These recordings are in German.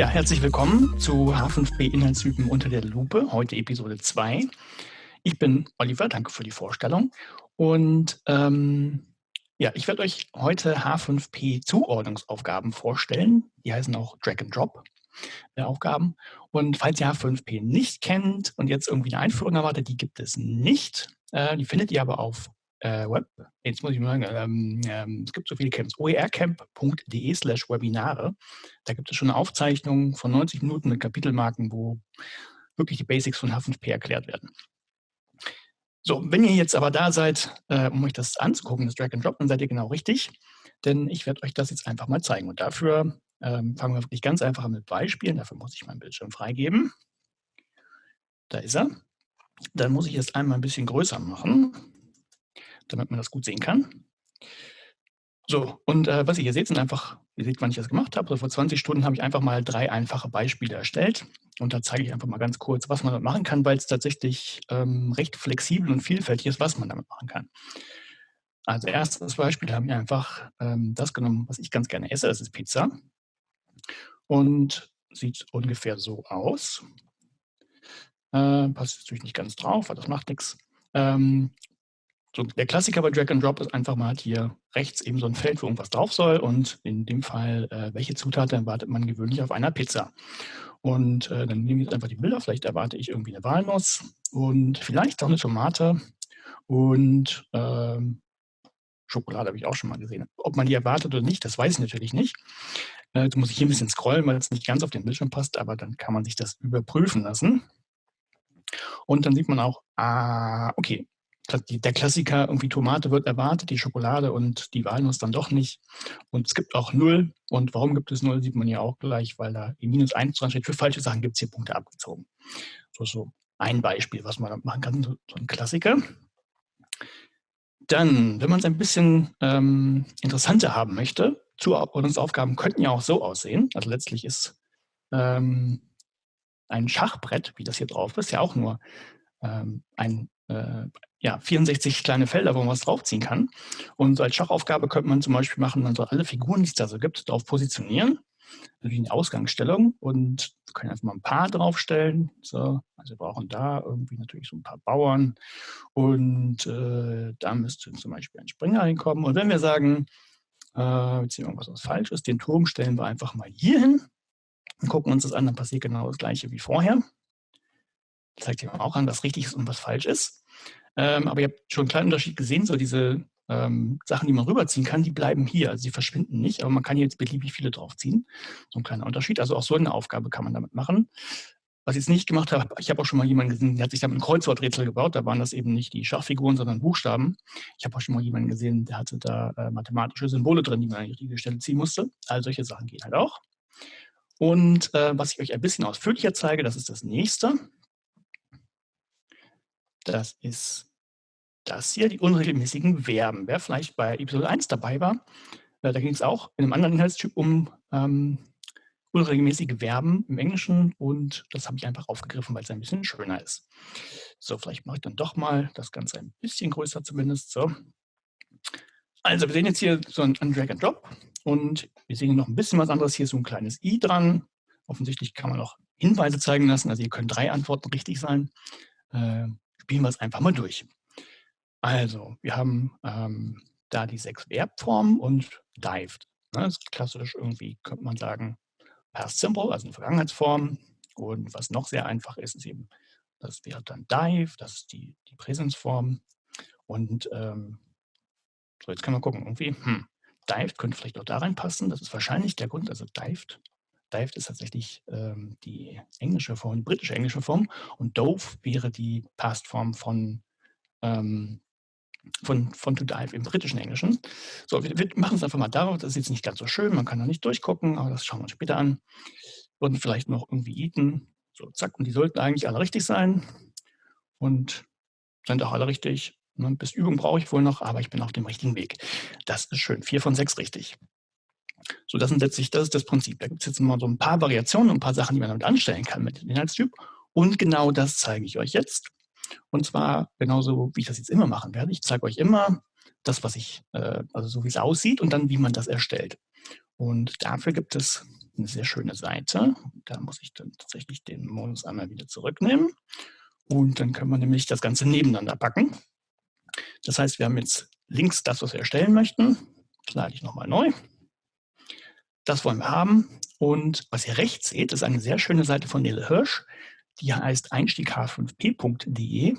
Ja, herzlich willkommen zu H5P Inhaltstypen unter der Lupe, heute Episode 2. Ich bin Oliver, danke für die Vorstellung. Und ähm, ja, ich werde euch heute H5P Zuordnungsaufgaben vorstellen. Die heißen auch Drag and Drop äh, Aufgaben. Und falls ihr H5P nicht kennt und jetzt irgendwie eine Einführung erwartet, die gibt es nicht. Äh, die findet ihr aber auf äh, Web. Jetzt muss ich mal sagen, ähm, ähm, es gibt so viele Camps. oercamp.de slash Webinare. Da gibt es schon eine Aufzeichnung von 90 Minuten mit Kapitelmarken, wo wirklich die Basics von H5P erklärt werden. So, wenn ihr jetzt aber da seid, äh, um euch das anzugucken, das Drag and Drop, dann seid ihr genau richtig, denn ich werde euch das jetzt einfach mal zeigen. Und dafür ähm, fangen wir wirklich ganz einfach mit Beispielen. Dafür muss ich meinen Bildschirm freigeben. Da ist er. Dann muss ich es einmal ein bisschen größer machen, damit man das gut sehen kann. So, und äh, was ihr hier seht, sind einfach, ihr seht, wann ich das gemacht habe. Also vor 20 Stunden habe ich einfach mal drei einfache Beispiele erstellt. Und da zeige ich einfach mal ganz kurz, was man damit machen kann, weil es tatsächlich ähm, recht flexibel und vielfältig ist, was man damit machen kann. Also erstes Beispiel haben wir einfach ähm, das genommen, was ich ganz gerne esse, das ist Pizza. Und sieht ungefähr so aus. Äh, passt natürlich nicht ganz drauf, aber das macht nichts. Ähm, so, der Klassiker bei Drag and Drop ist einfach, mal hier rechts eben so ein Feld, wo irgendwas drauf soll und in dem Fall, äh, welche Zutaten erwartet man gewöhnlich auf einer Pizza. Und äh, dann nehme ich jetzt einfach die Bilder, vielleicht erwarte ich irgendwie eine Walnuss und vielleicht auch eine Tomate und ähm, Schokolade habe ich auch schon mal gesehen. Ob man die erwartet oder nicht, das weiß ich natürlich nicht. Äh, jetzt muss ich hier ein bisschen scrollen, weil es nicht ganz auf den Bildschirm passt, aber dann kann man sich das überprüfen lassen. Und dann sieht man auch, ah, okay, der Klassiker, irgendwie Tomate wird erwartet, die Schokolade und die Walnuss dann doch nicht. Und es gibt auch Null. Und warum gibt es Null, sieht man ja auch gleich, weil da die Minus 1 dran steht. Für falsche Sachen gibt es hier Punkte abgezogen. So, so ein Beispiel, was man machen kann, so ein Klassiker. Dann, wenn man es ein bisschen ähm, interessanter haben möchte, Zuordnungsaufgaben könnten ja auch so aussehen. Also letztlich ist ähm, ein Schachbrett, wie das hier drauf ist, ja auch nur ein, äh, ja, 64 kleine Felder, wo man was draufziehen kann. Und so als Schachaufgabe könnte man zum Beispiel machen, man soll alle Figuren, die es da so gibt, darauf positionieren wie eine Ausgangsstellung und wir können einfach mal ein paar draufstellen. So, also wir brauchen da irgendwie natürlich so ein paar Bauern und äh, da müsste zum Beispiel ein Springer hinkommen. Und wenn wir sagen, äh, jetzt irgendwas was falsch ist, den Turm stellen wir einfach mal hier hin und gucken uns das an, dann passiert genau das gleiche wie vorher. Zeigt ja auch an, was richtig ist und was falsch ist. Ähm, aber ihr habt schon einen kleinen Unterschied gesehen, so diese ähm, Sachen, die man rüberziehen kann, die bleiben hier. Also sie verschwinden nicht, aber man kann jetzt beliebig viele draufziehen. So ein kleiner Unterschied. Also auch so eine Aufgabe kann man damit machen. Was ich jetzt nicht gemacht habe, ich habe auch schon mal jemanden gesehen, der hat sich damit ein Kreuzworträtsel gebaut. Da waren das eben nicht die Schachfiguren, sondern Buchstaben. Ich habe auch schon mal jemanden gesehen, der hatte da äh, mathematische Symbole drin, die man an die richtige Stelle ziehen musste. All solche Sachen gehen halt auch. Und äh, was ich euch ein bisschen ausführlicher zeige, das ist das nächste. Das ist das hier, die unregelmäßigen Verben. Wer vielleicht bei Episode 1 dabei war, äh, da ging es auch in einem anderen Inhaltstyp um ähm, unregelmäßige Verben im Englischen und das habe ich einfach aufgegriffen, weil es ein bisschen schöner ist. So, vielleicht mache ich dann doch mal das Ganze ein bisschen größer zumindest. So. Also, wir sehen jetzt hier so ein, Drag and Drop und wir sehen noch ein bisschen was anderes. Hier ist so ein kleines i dran. Offensichtlich kann man auch Hinweise zeigen lassen. Also, hier können drei Antworten richtig sein. Äh, spielen wir es einfach mal durch. Also, wir haben ähm, da die sechs Verbformen und dived. Ne, das ist klassisch irgendwie, könnte man sagen, past simple, also eine Vergangenheitsform. Und was noch sehr einfach ist, ist eben, das wäre dann dive, das ist die, die Präsensform. Und ähm, so, jetzt können wir gucken, irgendwie, hm, dived könnte vielleicht auch da reinpassen. Das ist wahrscheinlich der Grund, also dived. Dived ist tatsächlich ähm, die englische Form, die britische englische Form. Und dove wäre die Pastform von ähm, von, von to dive im britischen Englischen. So, wir, wir machen es einfach mal darauf, das ist jetzt nicht ganz so schön, man kann da nicht durchgucken, aber das schauen wir uns später an. Und vielleicht noch irgendwie eaten, so zack, und die sollten eigentlich alle richtig sein und sind auch alle richtig. Ne? Bis Übung brauche ich wohl noch, aber ich bin auf dem richtigen Weg. Das ist schön, vier von sechs richtig. So, das sind letztlich, das ist das Prinzip. Da gibt es jetzt mal so ein paar Variationen und ein paar Sachen, die man damit anstellen kann mit dem Inhaltstyp. Und genau das zeige ich euch jetzt. Und zwar genauso, wie ich das jetzt immer machen werde. Ich zeige euch immer das, was ich, äh, also so wie es aussieht und dann, wie man das erstellt. Und dafür gibt es eine sehr schöne Seite. Da muss ich dann tatsächlich den Modus einmal wieder zurücknehmen. Und dann können wir nämlich das Ganze nebeneinander packen. Das heißt, wir haben jetzt links das, was wir erstellen möchten. Lade ich nochmal neu. Das wollen wir haben. Und was ihr rechts seht, ist eine sehr schöne Seite von Nele Hirsch. Die heißt einstiegh5p.de.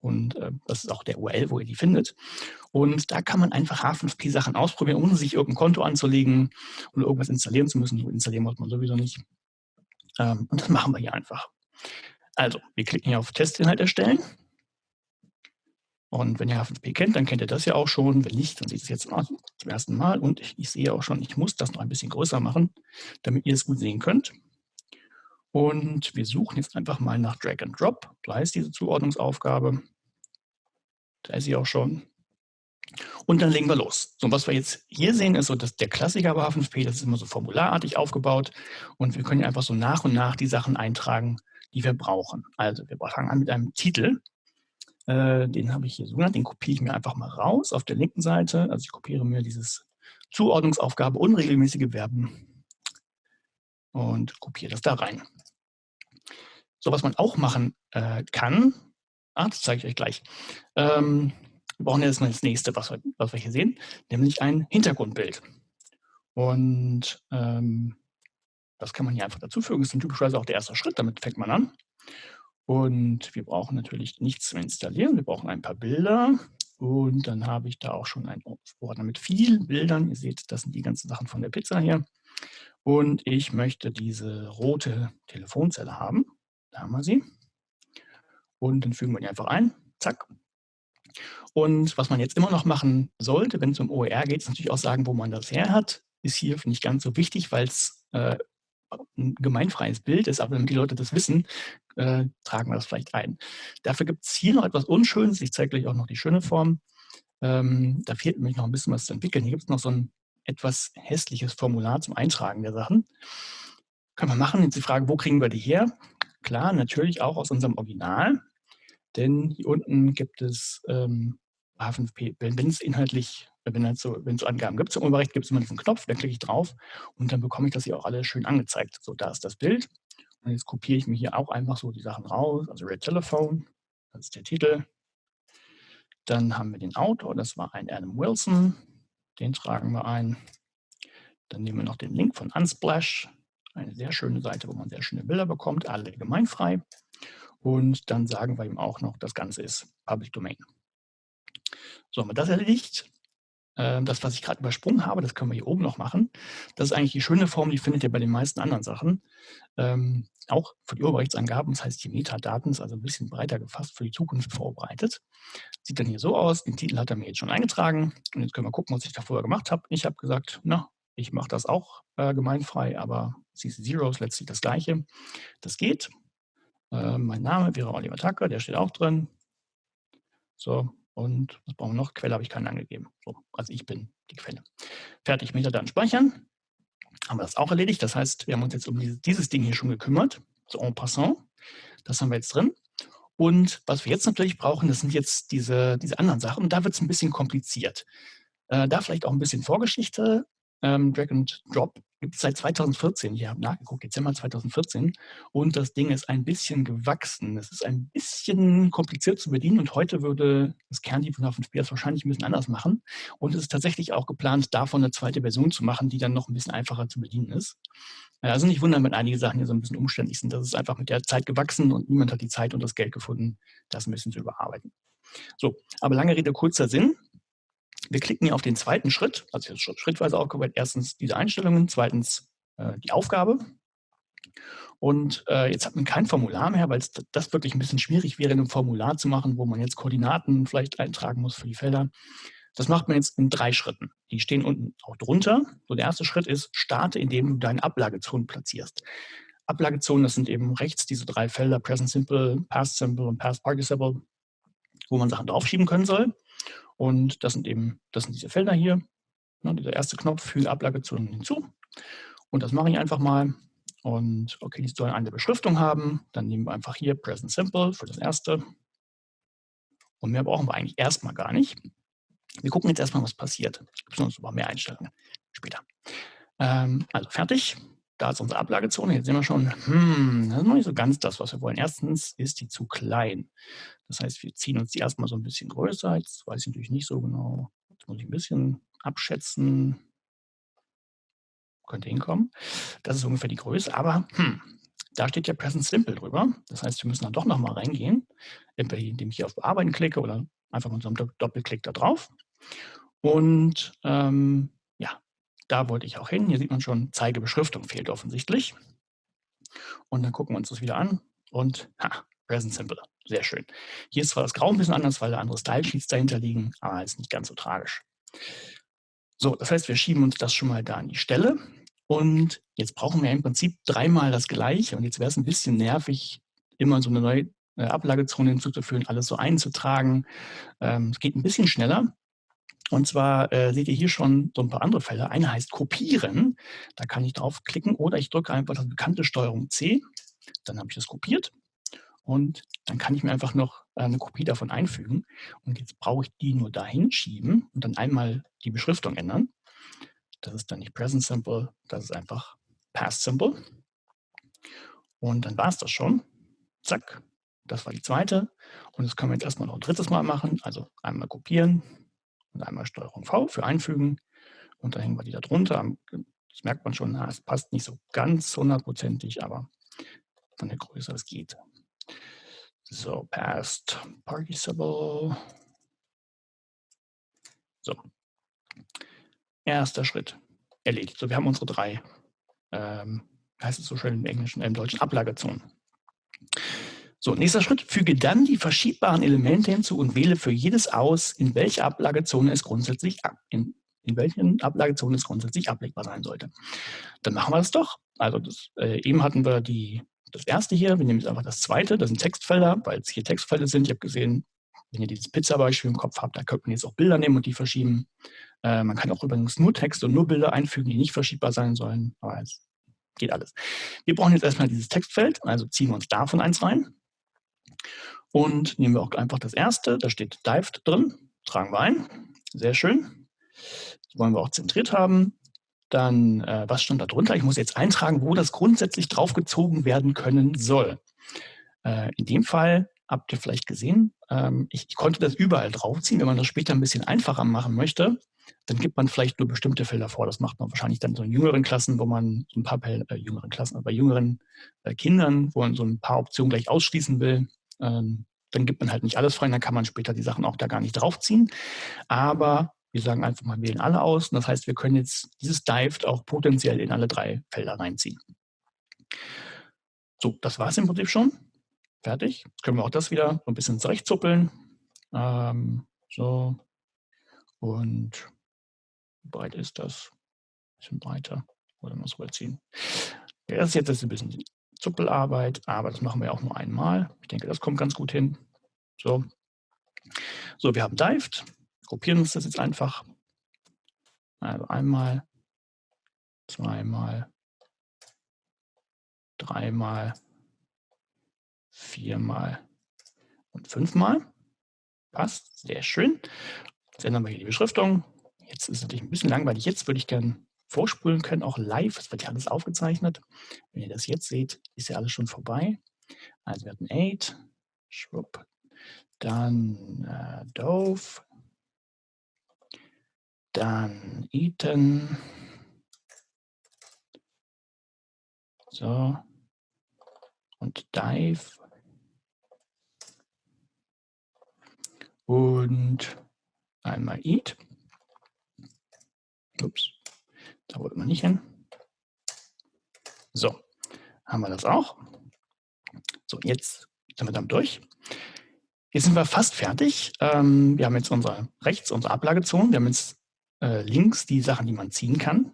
Und äh, das ist auch der URL, wo ihr die findet. Und da kann man einfach H5P-Sachen ausprobieren, ohne sich irgendein Konto anzulegen und irgendwas installieren zu müssen. Installieren muss man sowieso nicht. Ähm, und das machen wir hier einfach. Also, wir klicken hier auf Testinhalt erstellen. Und wenn ihr H5P kennt, dann kennt ihr das ja auch schon. Wenn nicht, dann seht ihr es jetzt zum ersten Mal. Und ich, ich sehe auch schon, ich muss das noch ein bisschen größer machen, damit ihr es gut sehen könnt. Und wir suchen jetzt einfach mal nach Drag and Drop. Da ist diese Zuordnungsaufgabe. Da ist sie auch schon. Und dann legen wir los. So, was wir jetzt hier sehen, ist so, dass der Klassiker bei H5P, das ist immer so formularartig aufgebaut. Und wir können einfach so nach und nach die Sachen eintragen, die wir brauchen. Also wir fangen an mit einem Titel. Äh, den habe ich hier so genannt, den kopiere ich mir einfach mal raus auf der linken Seite. Also ich kopiere mir dieses Zuordnungsaufgabe unregelmäßige Verben und kopiere das da rein. So, was man auch machen äh, kann, ah, das zeige ich euch gleich. Ähm, wir brauchen jetzt mal das nächste, was wir, was wir hier sehen, nämlich ein Hintergrundbild. Und ähm, das kann man hier einfach dazufügen. Das ist typischerweise auch der erste Schritt, damit fängt man an. Und wir brauchen natürlich nichts zum Installieren. Wir brauchen ein paar Bilder. Und dann habe ich da auch schon einen Ordner mit vielen Bildern. Ihr seht, das sind die ganzen Sachen von der Pizza hier. Und ich möchte diese rote Telefonzelle haben. Da haben wir sie. Und dann fügen wir die einfach ein. Zack. Und was man jetzt immer noch machen sollte, wenn es um OER geht, ist natürlich auch sagen, wo man das her hat. Ist hier nicht ganz so wichtig, weil es äh, ein gemeinfreies Bild ist, aber damit die Leute das wissen, äh, tragen wir das vielleicht ein. Dafür gibt es hier noch etwas Unschönes. Ich zeige gleich auch noch die schöne Form. Ähm, da fehlt nämlich noch ein bisschen was zu entwickeln. Hier gibt es noch so ein etwas hässliches Formular zum Eintragen der Sachen. Können wir machen. Jetzt die Frage, wo kriegen wir die her? Klar, natürlich auch aus unserem Original, denn hier unten gibt es ähm, H5P, wenn es inhaltlich, wenn es so, so Angaben gibt zum Urheberrecht, gibt es immer diesen Knopf, da klicke ich drauf und dann bekomme ich das hier auch alles schön angezeigt. So, da ist das Bild. Und jetzt kopiere ich mir hier auch einfach so die Sachen raus. Also Red Telephone, das ist der Titel. Dann haben wir den Autor, das war ein Adam Wilson. Den tragen wir ein. Dann nehmen wir noch den Link von Unsplash, eine sehr schöne Seite, wo man sehr schöne Bilder bekommt, alle gemeinfrei. Und dann sagen wir ihm auch noch, das Ganze ist Public Domain. So, haben wir das erledigt. Ähm, das, was ich gerade übersprungen habe, das können wir hier oben noch machen. Das ist eigentlich die schöne Form, die findet ihr bei den meisten anderen Sachen. Ähm, auch für die Urheberrechtsangaben, das heißt die Metadaten, ist also ein bisschen breiter gefasst, für die Zukunft vorbereitet. Sieht dann hier so aus, den Titel hat er mir jetzt schon eingetragen. Und jetzt können wir gucken, was ich da vorher gemacht habe. Ich habe gesagt, na, ich mache das auch äh, gemeinfrei, aber CC Zero ist letztlich das Gleiche. Das geht. Äh, mein Name wäre Oliver Tucker, der steht auch drin. So, und was brauchen wir noch? Quelle habe ich keinen angegeben. So, also ich bin die Quelle. Fertig, Metadaten speichern. Haben wir das auch erledigt. Das heißt, wir haben uns jetzt um dieses, Ding hier schon gekümmert. So en passant. Das haben wir jetzt drin. Und was wir jetzt natürlich brauchen, das sind jetzt diese, diese anderen Sachen. Und da wird es ein bisschen kompliziert. Äh, da vielleicht auch ein bisschen Vorgeschichte. Ähm, Drag and Drop gibt es seit 2014. Ich habe nachgeguckt, Dezember 2014. Und das Ding ist ein bisschen gewachsen. Es ist ein bisschen kompliziert zu bedienen. Und heute würde das Kernteam von H5P das wahrscheinlich ein bisschen anders machen. Und es ist tatsächlich auch geplant, davon eine zweite Version zu machen, die dann noch ein bisschen einfacher zu bedienen ist. Also nicht wundern, wenn einige Sachen hier so ein bisschen umständlich sind. Das ist einfach mit der Zeit gewachsen und niemand hat die Zeit und das Geld gefunden, das ein bisschen zu überarbeiten. So, aber lange Rede, kurzer Sinn. Wir klicken hier auf den zweiten Schritt, also schrittweise aufgebaut. Erstens diese Einstellungen, zweitens äh, die Aufgabe. Und äh, jetzt hat man kein Formular mehr, weil das wirklich ein bisschen schwierig wäre, ein Formular zu machen, wo man jetzt Koordinaten vielleicht eintragen muss für die Felder. Das macht man jetzt in drei Schritten. Die stehen unten auch drunter. So der erste Schritt ist, starte, indem du deine Ablagezonen platzierst. Ablagezonen, das sind eben rechts diese drei Felder, Present Simple, Past Simple und Past Participle, wo man Sachen draufschieben können soll. Und das sind eben, das sind diese Felder hier. Ja, dieser erste Knopf, füge Ablagezonen hinzu. Und das mache ich einfach mal. Und okay, die sollen eine Beschriftung haben. Dann nehmen wir einfach hier Present Simple für das erste. Und mehr brauchen wir eigentlich erstmal gar nicht. Wir gucken jetzt erstmal, was passiert. Es gibt noch mehr Einstellungen später. Ähm, also fertig. Da ist unsere Ablagezone. Jetzt sehen wir schon, hm, das ist noch nicht so ganz das, was wir wollen. Erstens ist die zu klein. Das heißt, wir ziehen uns die erstmal so ein bisschen größer. Jetzt weiß ich natürlich nicht so genau. Jetzt muss ich ein bisschen abschätzen. Könnte hinkommen. Das ist ungefähr die Größe. Aber hm, da steht ja Present Simple drüber. Das heißt, wir müssen dann doch nochmal reingehen, entweder indem ich hier auf Bearbeiten klicke oder einfach mit einem Doppelklick da drauf. Und ähm, da wollte ich auch hin. Hier sieht man schon, Zeigebeschriftung fehlt offensichtlich. Und dann gucken wir uns das wieder an und ha, Present Simple. Sehr schön. Hier ist zwar das Grau ein bisschen anders, weil da andere Style-Sheets dahinter liegen, aber ist nicht ganz so tragisch. So, das heißt, wir schieben uns das schon mal da an die Stelle. Und jetzt brauchen wir im Prinzip dreimal das Gleiche. Und jetzt wäre es ein bisschen nervig, immer so eine neue äh, Ablagezone hinzuzufügen, alles so einzutragen. Ähm, es geht ein bisschen schneller. Und zwar äh, seht ihr hier schon so ein paar andere Fälle. Eine heißt Kopieren. Da kann ich draufklicken oder ich drücke einfach das bekannte Steuerung C. Dann habe ich das kopiert. Und dann kann ich mir einfach noch äh, eine Kopie davon einfügen. Und jetzt brauche ich die nur dahin schieben und dann einmal die Beschriftung ändern. Das ist dann nicht Present Simple, das ist einfach Past Simple. Und dann war es das schon. Zack, das war die zweite. Und das können wir jetzt erstmal noch ein drittes Mal machen. Also einmal kopieren und einmal Steuerung V für einfügen. Und dann hängen wir die da drunter. Das merkt man schon, es passt nicht so ganz hundertprozentig, aber von der Größe es geht. So, Past Participle. So, Erster Schritt erledigt. So, wir haben unsere drei, ähm, heißt es so schön im Englischen, im Deutschen, Ablagezonen. So, nächster Schritt, füge dann die verschiebbaren Elemente hinzu und wähle für jedes aus, in welcher Ablagezone es grundsätzlich in, in welchen Ablagezone es grundsätzlich ablegbar sein sollte. Dann machen wir das doch. Also das, äh, eben hatten wir die, das erste hier, wir nehmen jetzt einfach das zweite, das sind Textfelder, weil es hier Textfelder sind. Ich habe gesehen, wenn ihr dieses Pizza-Beispiel im Kopf habt, da könnte man jetzt auch Bilder nehmen und die verschieben. Äh, man kann auch übrigens nur Text und nur Bilder einfügen, die nicht verschiebbar sein sollen. Aber es geht alles. Wir brauchen jetzt erstmal dieses Textfeld, also ziehen wir uns davon eins rein. Und nehmen wir auch einfach das erste, da steht Dived drin, tragen wir ein. Sehr schön. Das wollen wir auch zentriert haben. Dann, äh, was stand da drunter? Ich muss jetzt eintragen, wo das grundsätzlich draufgezogen werden können soll. Äh, in dem Fall habt ihr vielleicht gesehen, ähm, ich, ich, konnte das überall draufziehen. Wenn man das später ein bisschen einfacher machen möchte, dann gibt man vielleicht nur bestimmte Felder vor. Das macht man wahrscheinlich dann so in jüngeren Klassen, wo man so ein paar äh, jüngeren Klassen, bei jüngeren äh, Kindern, wo man so ein paar Optionen gleich ausschließen will. Ähm, dann gibt man halt nicht alles frei, dann kann man später die Sachen auch da gar nicht draufziehen. Aber wir sagen einfach mal, wählen alle aus. Und das heißt, wir können jetzt dieses Dived auch potenziell in alle drei Felder reinziehen. So, das war es im Prinzip schon. Fertig. Jetzt können wir auch das wieder so ein bisschen zurechtzuppeln. Ähm, so. Und wie breit ist das? Ein bisschen breiter. Oder muss rüberziehen. Ja, das ist jetzt ein bisschen Zuppelarbeit, aber das machen wir auch nur einmal. Ich denke, das kommt ganz gut hin. So, so wir haben Dived. Kopieren uns das jetzt einfach. Also einmal, zweimal, dreimal, viermal und fünfmal. Passt, sehr schön. Jetzt ändern wir hier die Beschriftung. Jetzt ist es natürlich ein bisschen langweilig. Jetzt würde ich gerne vorspulen können, auch live. Es wird ja alles aufgezeichnet. Wenn ihr das jetzt seht, ist ja alles schon vorbei. Also wir hatten 8, schwupp, dann äh, Dove, dann Eaton, so, und Dive und einmal Eat. Ups, da wollte man nicht hin. So, haben wir das auch. So, jetzt sind wir damit durch. Jetzt sind wir fast fertig. Ähm, wir haben jetzt unsere rechts unsere Ablagezone. Wir haben jetzt äh, links die Sachen, die man ziehen kann.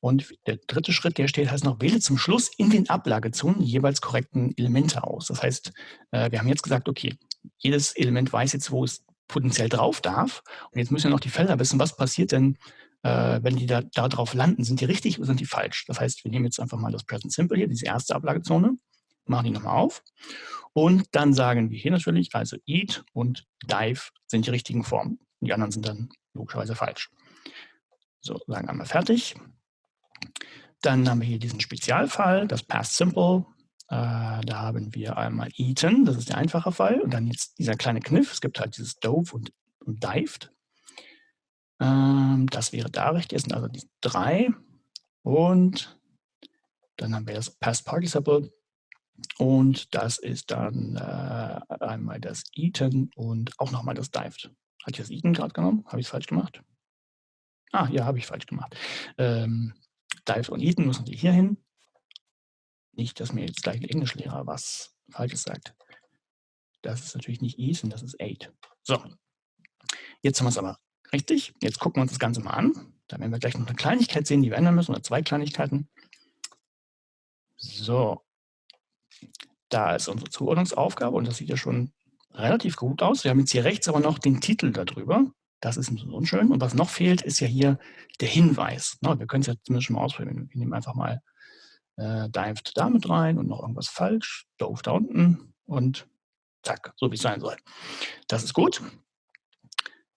Und der dritte Schritt, der steht, heißt noch, wähle zum Schluss in den Ablagezonen die jeweils korrekten Elemente aus. Das heißt, äh, wir haben jetzt gesagt, okay, jedes Element weiß jetzt, wo es potenziell drauf darf. Und jetzt müssen wir noch die Felder wissen, was passiert denn, äh, wenn die da, da drauf landen. Sind die richtig oder sind die falsch? Das heißt, wir nehmen jetzt einfach mal das Present Simple hier, diese erste Ablagezone, machen die nochmal auf. Und dann sagen wir hier natürlich, also Eat und Dive sind die richtigen Formen. Die anderen sind dann logischerweise falsch. So, sagen einmal fertig. Dann haben wir hier diesen Spezialfall, das Past Simple. Äh, da haben wir einmal eaten, das ist der einfache Fall. Und dann jetzt dieser kleine Kniff. Es gibt halt dieses dove und, und dived. Ähm, das wäre da richtig. Das sind also die drei. Und dann haben wir das Past Participle. Und das ist dann äh, einmal das Eaten und auch nochmal das Dived. Hatte ich das Eaten gerade genommen? Habe ich es falsch gemacht? Ah, ja, habe ich falsch gemacht. Ähm, Dived und Eaten müssen wir hier hin. Nicht, dass mir jetzt gleich ein Englischlehrer was Falsches sagt. Das ist natürlich nicht Eaten, das ist Eight. So, jetzt haben wir es aber richtig. Jetzt gucken wir uns das Ganze mal an. Da werden wir gleich noch eine Kleinigkeit sehen, die wir ändern müssen, oder zwei Kleinigkeiten. So, da ist unsere Zuordnungsaufgabe und das sieht ja schon relativ gut aus. Wir haben jetzt hier rechts aber noch den Titel darüber. Das ist unschön. Und was noch fehlt, ist ja hier der Hinweis. Wir können es ja zumindest schon mal ausprobieren. Wir nehmen einfach mal äh, dived da mit rein und noch irgendwas falsch. Dove da unten und zack, so wie es sein soll. Das ist gut.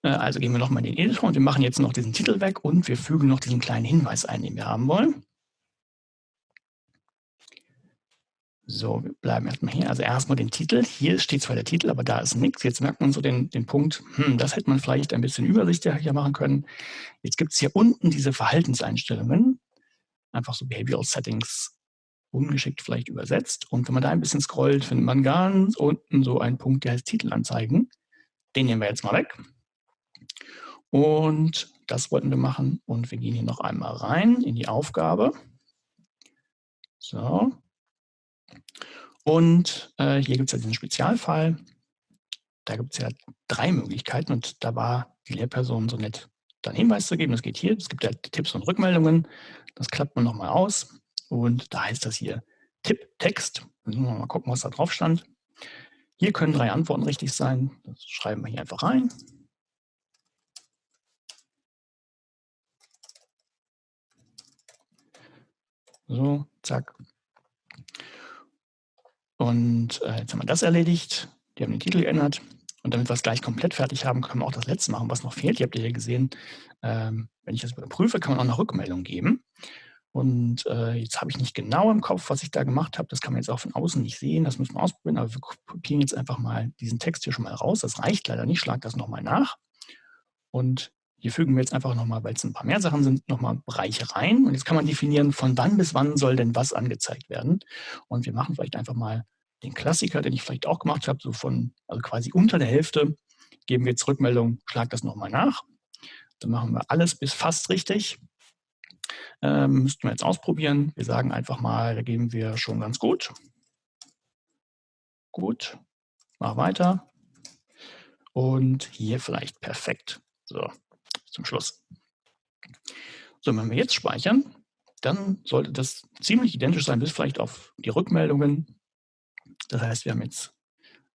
Äh, also gehen wir nochmal in den Editor und wir machen jetzt noch diesen Titel weg und wir fügen noch diesen kleinen Hinweis ein, den wir haben wollen. So, wir bleiben erstmal hier. Also erstmal den Titel. Hier steht zwar der Titel, aber da ist nichts. Jetzt merkt man so den, den Punkt, hm, das hätte man vielleicht ein bisschen übersichtlicher machen können. Jetzt gibt es hier unten diese Verhaltenseinstellungen. Einfach so Behavioral Settings ungeschickt vielleicht übersetzt. Und wenn man da ein bisschen scrollt, findet man ganz unten so einen Punkt, der heißt Titel anzeigen. Den nehmen wir jetzt mal weg. Und das wollten wir machen. Und wir gehen hier noch einmal rein in die Aufgabe. So, und äh, hier gibt es ja diesen Spezialfall. Da gibt es ja drei Möglichkeiten und da war die Lehrperson so nett, dann Hinweis zu geben. Das geht hier. Es gibt ja Tipps und Rückmeldungen. Das klappt man nochmal aus. Und da heißt das hier Tipp-Text. Müssen wir mal gucken, was da drauf stand. Hier können drei Antworten richtig sein. Das schreiben wir hier einfach rein. So, zack. Und äh, jetzt haben wir das erledigt. Die haben den Titel geändert. Und damit wir es gleich komplett fertig haben, können wir auch das letzte machen, was noch fehlt. Ihr habt ja gesehen, ähm, wenn ich das überprüfe, kann man auch eine Rückmeldung geben. Und äh, jetzt habe ich nicht genau im Kopf, was ich da gemacht habe. Das kann man jetzt auch von außen nicht sehen. Das müssen wir ausprobieren. Aber wir kopieren jetzt einfach mal diesen Text hier schon mal raus. Das reicht leider nicht. Schlag das nochmal nach. Und hier fügen wir jetzt einfach nochmal, weil es ein paar mehr Sachen sind, nochmal Bereiche rein. Und jetzt kann man definieren, von wann bis wann soll denn was angezeigt werden. Und wir machen vielleicht einfach mal den Klassiker, den ich vielleicht auch gemacht habe, so von, also quasi unter der Hälfte, geben wir jetzt Rückmeldung, schlag das nochmal nach. Dann machen wir alles bis fast richtig. Ähm, müssten wir jetzt ausprobieren. Wir sagen einfach mal, da geben wir schon ganz gut. Gut, mach weiter. Und hier vielleicht perfekt. So, zum Schluss. So, wenn wir jetzt speichern, dann sollte das ziemlich identisch sein, bis vielleicht auf die Rückmeldungen. Das heißt, wir haben jetzt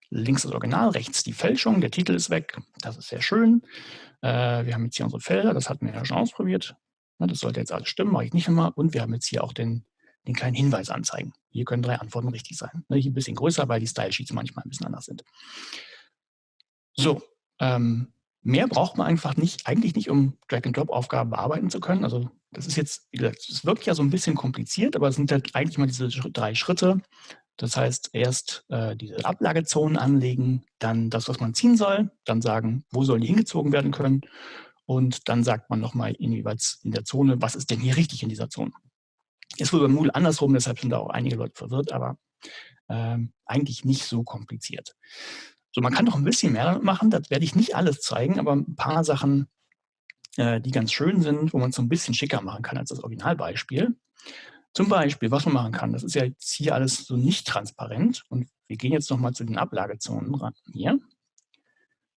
links das Original, rechts die Fälschung, der Titel ist weg, das ist sehr schön. Äh, wir haben jetzt hier unsere Felder, das hatten wir ja schon ausprobiert. das sollte jetzt alles stimmen, mache ich nicht immer. Und wir haben jetzt hier auch den, den kleinen Hinweis anzeigen. Hier können drei Antworten richtig sein. Ne, hier ein bisschen größer, weil die Style Sheets manchmal ein bisschen anders sind. So, ähm, Mehr braucht man einfach nicht, eigentlich nicht, um Drag-and-Drop-Aufgaben bearbeiten zu können. Also das ist jetzt, wie gesagt, es wirkt ja so ein bisschen kompliziert, aber es sind halt eigentlich mal diese drei Schritte. Das heißt, erst äh, diese Ablagezonen anlegen, dann das, was man ziehen soll, dann sagen, wo sollen die hingezogen werden können und dann sagt man nochmal jeweils in der Zone, was ist denn hier richtig in dieser Zone. Ist wohl beim Moodle andersrum, deshalb sind da auch einige Leute verwirrt, aber ähm, eigentlich nicht so kompliziert. So, man kann noch ein bisschen mehr damit machen, das werde ich nicht alles zeigen, aber ein paar Sachen, äh, die ganz schön sind, wo man es so ein bisschen schicker machen kann als das Originalbeispiel. Zum Beispiel, was man machen kann, das ist ja jetzt hier alles so nicht transparent und wir gehen jetzt nochmal zu den Ablagezonen ran hier.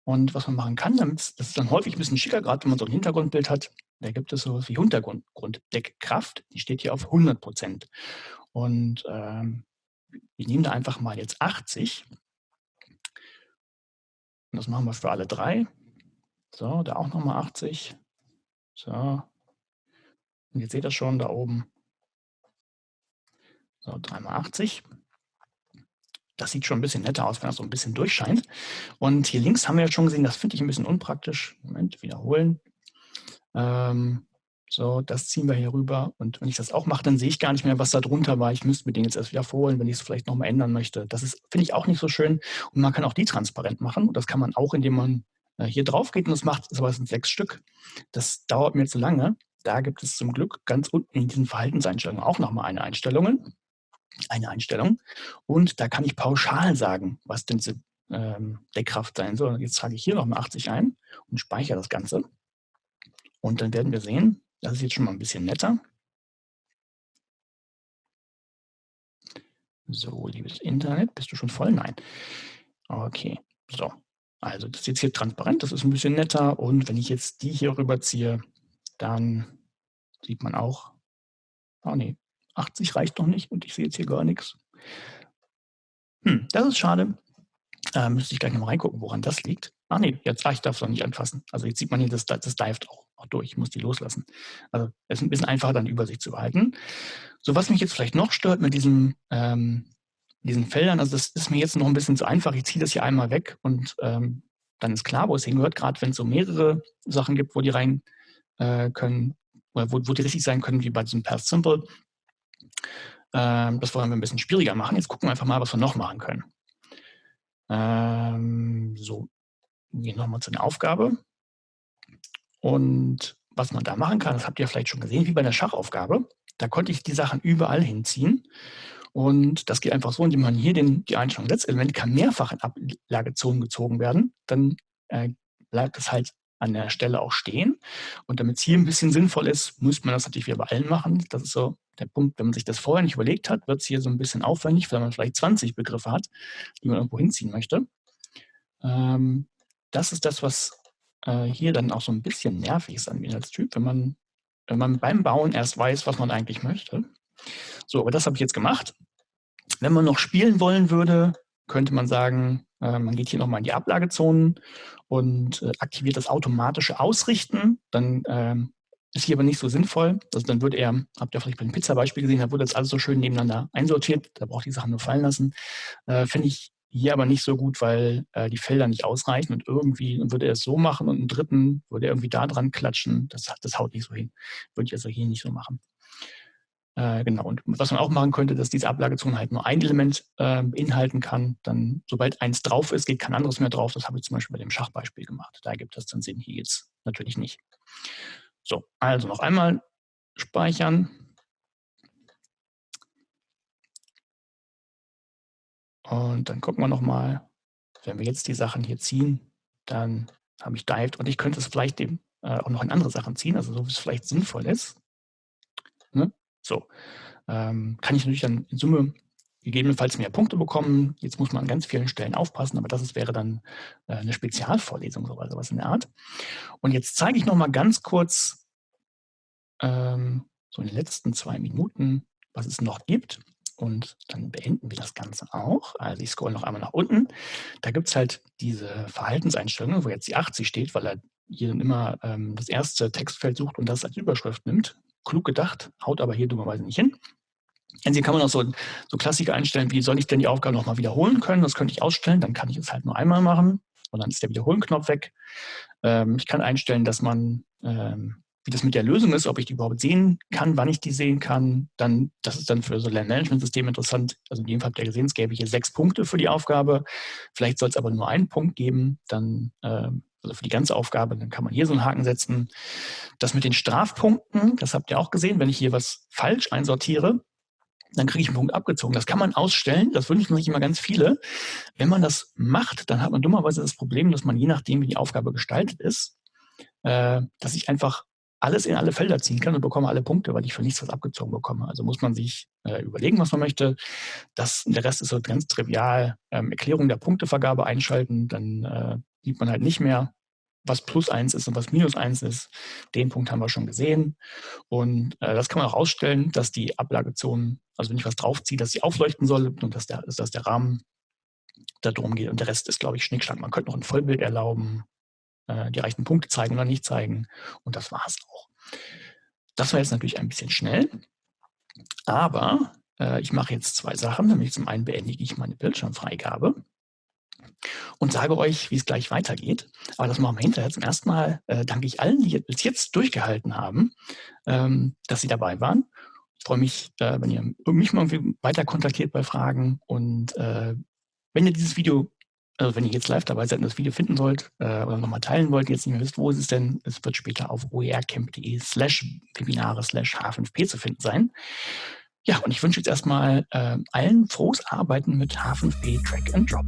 Und was man machen kann, damit das ist dann häufig ein bisschen schicker, gerade wenn man so ein Hintergrundbild hat, da gibt es so wie Hintergrunddeckkraft, die steht hier auf 100 Prozent. Und ähm, wir nehmen da einfach mal jetzt 80 und das machen wir für alle drei. So, da auch nochmal 80. So. Und jetzt seht ihr schon da oben. So, 3 mal 80. Das sieht schon ein bisschen netter aus, wenn das so ein bisschen durchscheint. Und hier links haben wir ja schon gesehen, das finde ich ein bisschen unpraktisch. Moment, wiederholen. Ähm, So, das ziehen wir hier rüber. Und wenn ich das auch mache, dann sehe ich gar nicht mehr, was da drunter war. Ich müsste mir den jetzt erst wieder vorholen, wenn ich es vielleicht nochmal ändern möchte. Das ist, finde ich, auch nicht so schön. Und man kann auch die transparent machen. Und das kann man auch, indem man äh, hier drauf geht und das macht, aber es sind sechs Stück. Das dauert mir zu lange. Da gibt es zum Glück ganz unten in diesen Verhaltenseinstellungen auch nochmal eine Einstellung. Eine Einstellung. Und da kann ich pauschal sagen, was denn diese ähm, Deckkraft sein soll. Jetzt trage ich hier nochmal 80 ein und speichere das Ganze. Und dann werden wir sehen, das ist jetzt schon mal ein bisschen netter. So, liebes Internet, bist du schon voll? Nein. Okay, so. Also das ist jetzt hier transparent, das ist ein bisschen netter. Und wenn ich jetzt die hier rüberziehe, dann sieht man auch, oh nee, 80 reicht noch nicht und ich sehe jetzt hier gar nichts. Hm, das ist schade. Äh, müsste ich gleich noch mal reingucken, woran das liegt. Ach nee, jetzt, ah, ich darf es noch nicht anfassen. Also jetzt sieht man hier, das, das dived auch, auch durch. Ich muss die loslassen. Also es ist ein bisschen einfacher, dann Übersicht zu behalten. So, was mich jetzt vielleicht noch stört mit diesem, ähm, diesen Feldern, also das ist mir jetzt noch ein bisschen zu einfach. Ich ziehe das hier einmal weg und ähm, dann ist klar, wo es hingehört, gerade wenn es so mehrere Sachen gibt, wo die rein äh, können, oder wo, wo die richtig sein können, wie bei diesem Path Simple. Ähm, das wollen wir ein bisschen schwieriger machen. Jetzt gucken wir einfach mal, was wir noch machen können. Ähm, so, wir gehen nochmal zu der Aufgabe. Und was man da machen kann, das habt ihr vielleicht schon gesehen, wie bei der Schachaufgabe. Da konnte ich die Sachen überall hinziehen. Und das geht einfach so, indem man hier den, die Einstellung Letzelement kann mehrfach in Ablagezonen gezogen werden. Dann äh, bleibt es halt an der Stelle auch stehen. Und damit es hier ein bisschen sinnvoll ist, muss man das natürlich wieder bei allen machen. Das ist so der Punkt, wenn man sich das vorher nicht überlegt hat, wird es hier so ein bisschen aufwendig, wenn man vielleicht 20 Begriffe hat, die man irgendwo hinziehen möchte. Ähm, das ist das, was äh, hier dann auch so ein bisschen nervig ist an dem Inhaltstyp, wenn man, wenn man beim Bauen erst weiß, was man eigentlich möchte. So, aber das habe ich jetzt gemacht. Wenn man noch spielen wollen würde, könnte man sagen, äh, man geht hier nochmal in die Ablagezonen und äh, aktiviert das automatische Ausrichten. Dann ähm, ist hier aber nicht so sinnvoll. Also dann wird er, habt ihr vielleicht bei dem Pizza-Beispiel gesehen, da wurde das alles so schön nebeneinander einsortiert. Da braucht die Sachen nur fallen lassen. Äh, Finde ich hier aber nicht so gut, weil äh, die Felder nicht ausreichen und irgendwie würde er es so machen und einen dritten würde er irgendwie da dran klatschen. Das, das haut nicht so hin. Würde ich also hier nicht so machen. Äh, genau, und was man auch machen könnte, dass diese Ablagezone halt nur ein Element äh, beinhalten kann. Dann, sobald eins drauf ist, geht kein anderes mehr drauf. Das habe ich zum Beispiel bei dem Schachbeispiel gemacht. Da gibt es dann Sinn, hier jetzt natürlich nicht. So, also noch einmal speichern. Und dann gucken wir nochmal, wenn wir jetzt die Sachen hier ziehen, dann habe ich dived und ich könnte es vielleicht eben äh, auch noch in andere Sachen ziehen, also so wie es vielleicht sinnvoll ist. Ne? So, ähm, kann ich natürlich dann in Summe gegebenenfalls mehr Punkte bekommen. Jetzt muss man an ganz vielen Stellen aufpassen, aber das ist, wäre dann äh, eine Spezialvorlesung, so also was in der Art. Und jetzt zeige ich noch mal ganz kurz, ähm, so in den letzten zwei Minuten, was es noch gibt. Und dann beenden wir das Ganze auch. Also ich scroll noch einmal nach unten. Da gibt es halt diese Verhaltenseinstellungen, wo jetzt die 80 steht, weil er hier immer ähm, das erste Textfeld sucht und das als Überschrift nimmt klug gedacht, haut aber hier dummerweise nicht hin. Hier kann man auch so, so Klassiker einstellen, wie soll ich denn die Aufgabe nochmal wiederholen können? Das könnte ich ausstellen, dann kann ich es halt nur einmal machen und dann ist der Wiederholen-Knopf weg. Ähm, ich kann einstellen, dass man, ähm, wie das mit der Lösung ist, ob ich die überhaupt sehen kann, wann ich die sehen kann. Dann, das ist dann für so Lernmanagementsystem interessant. Also in dem Fall habt ihr gesehen, es gäbe hier sechs Punkte für die Aufgabe. Vielleicht soll es aber nur einen Punkt geben. Dann ähm, also für die ganze Aufgabe, dann kann man hier so einen Haken setzen. Das mit den Strafpunkten, das habt ihr auch gesehen, wenn ich hier was falsch einsortiere, dann kriege ich einen Punkt abgezogen. Das kann man ausstellen, das wünschen sich immer ganz viele. Wenn man das macht, dann hat man dummerweise das Problem, dass man je nachdem, wie die Aufgabe gestaltet ist, äh, dass ich einfach alles in alle Felder ziehen kann und bekomme alle Punkte, weil ich für nichts was abgezogen bekomme. Also muss man sich äh, überlegen, was man möchte. Das, der Rest ist so ganz trivial. Ähm, Erklärung der Punktevergabe einschalten, dann äh, sieht man halt nicht mehr, was plus eins ist und was minus eins ist. Den Punkt haben wir schon gesehen. Und äh, das kann man auch ausstellen, dass die Ablagezonen, also wenn ich was draufziehe, dass sie aufleuchten soll und dass der, dass der Rahmen darum geht. Und der Rest ist, glaube ich, Schnickschnack. Man könnte noch ein Vollbild erlauben, äh, die reichen Punkte zeigen oder nicht zeigen. Und das war es auch. Das war jetzt natürlich ein bisschen schnell. Aber äh, ich mache jetzt zwei Sachen. Nämlich zum einen beendige ich meine Bildschirmfreigabe. und sage euch, wie es gleich weitergeht. Aber das machen wir hinterher. Zum ersten Mal äh, danke ich allen, die bis jetzt durchgehalten haben, ähm, dass sie dabei waren. Ich freue mich, äh, wenn ihr mich mal weiter kontaktiert bei Fragen. Und äh, wenn ihr dieses Video, also wenn ihr jetzt live dabei seid und das Video finden wollt äh, oder nochmal teilen wollt, jetzt nicht mehr wisst, wo ist es denn, es wird später auf oercamp.de slash Webinare slash H5P zu finden sein. Ja, und ich wünsche jetzt erstmal äh, allen frohes Arbeiten mit H5P Track and Drop.